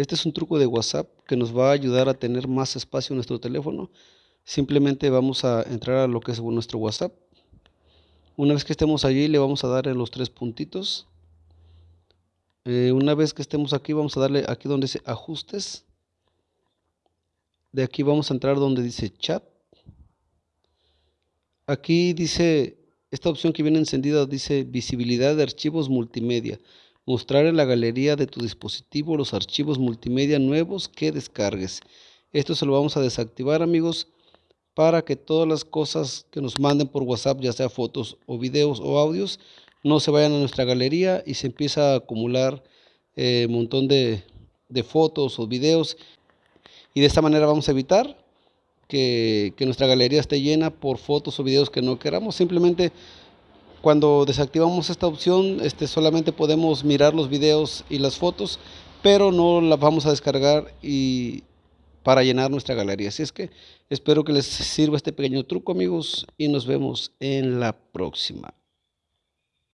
Este es un truco de WhatsApp que nos va a ayudar a tener más espacio en nuestro teléfono. Simplemente vamos a entrar a lo que es nuestro WhatsApp. Una vez que estemos allí le vamos a dar los tres puntitos. Eh, una vez que estemos aquí vamos a darle aquí donde dice ajustes. De aquí vamos a entrar donde dice chat. Aquí dice, esta opción que viene encendida dice visibilidad de archivos multimedia. Mostrar en la galería de tu dispositivo los archivos multimedia nuevos que descargues. Esto se lo vamos a desactivar amigos para que todas las cosas que nos manden por WhatsApp, ya sea fotos o videos o audios, no se vayan a nuestra galería y se empieza a acumular un eh, montón de, fotos o videos. Y de esta manera vamos a evitar que, que nuestra galería esté llena por fotos o videos que no queramos. Simplemente cuando desactivamos esta opción, este, solamente podemos mirar los videos y las fotos, pero no las vamos a descargar y para llenar nuestra galería. Así es que espero que les sirva este pequeño truco, amigos, y nos vemos en la próxima.